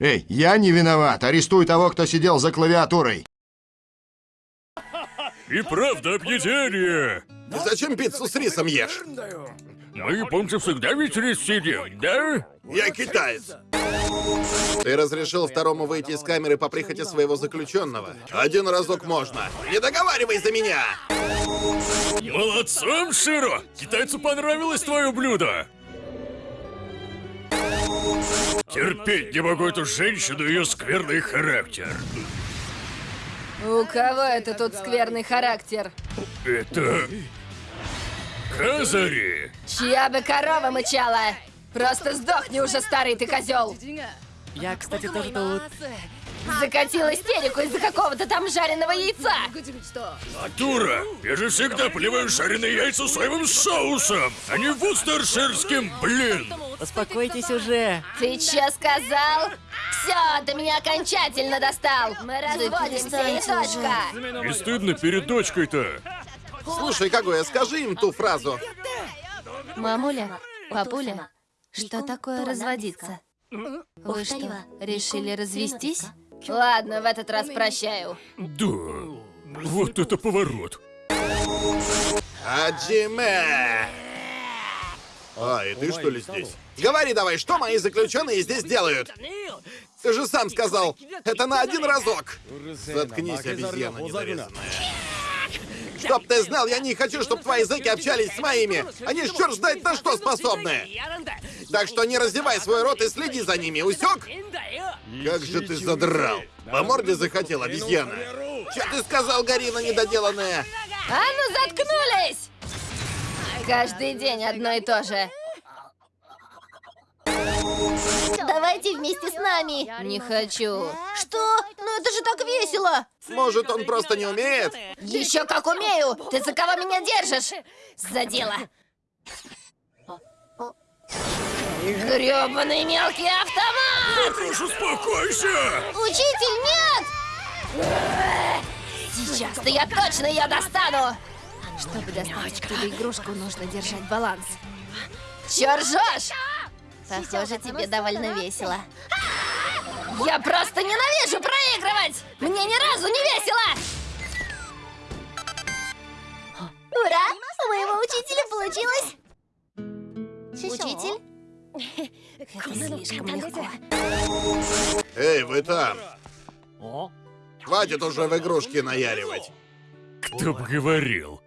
Эй, я не виноват. Арестуй того, кто сидел за клавиатурой. И правда объедение! Зачем пиццу с рисом ешь? Мы, японцы, всегда ведь рис съедим, да? Я китаец. Ты разрешил второму выйти из камеры по прихоти своего заключенного. Один разок можно. Не договаривай за меня! Молодцом, Широ! Китайцу понравилось твое блюдо! Терпеть не могу эту женщину и ее скверный характер. У кого это тут скверный характер? Это... Казари! Чья бы корова мычала? Просто сдохни уже, старый ты козел! Я, кстати, тоже тут. Закатил истерику из-за какого-то там жареного яйца! Дура! Я же всегда поливаю жареные яйца соевым соусом, а не вустерширским, блин! Успокойтесь уже. Ты чё сказал? Все, ты меня окончательно достал! Мы разводимся и точка! Не стыдно перед дочкой-то? Слушай, Кагуя, скажи им ту фразу. Мамуля, папуля, что такое разводиться? Вы что, решили развестись? Ладно, в этот раз прощаю. Да. Вот это поворот. Аджиме! А, и ты что ли здесь? Говори давай, что мои заключенные здесь делают? Ты же сам сказал, это на один разок. Заткнись, обезьяна недорезанная. Чтоб ты знал, я не хочу, чтобы твои языки общались с моими. Они ж черт знает на что способны. Так что не раздевай свой рот и следи за ними, усек? Как же ты задрал. По морде захотел, обезьяна. Че ты сказал, Гарина недоделанная? А ну заткнулись! Каждый день одно и то же. Давайте вместе с нами. Не хочу. Что? Ну это же так весело. Может, он просто не умеет? Еще как умею. Ты за кого меня держишь? За дело. Гребаный мелкий автомат! Прошу, успокойся! Учитель, нет! Сейчас-то я точно ее достану! Чтобы достать оттуда игрушку, нужно держать баланс. Чё ржёшь? Похоже, тебе довольно весело. Я просто ненавижу проигрывать! Мне ни разу не весело! Ура! У моего учителя получилось! Учитель? Это слишком легко. Эй, вы там. Хватит уже в игрушки наяривать. Кто бы говорил?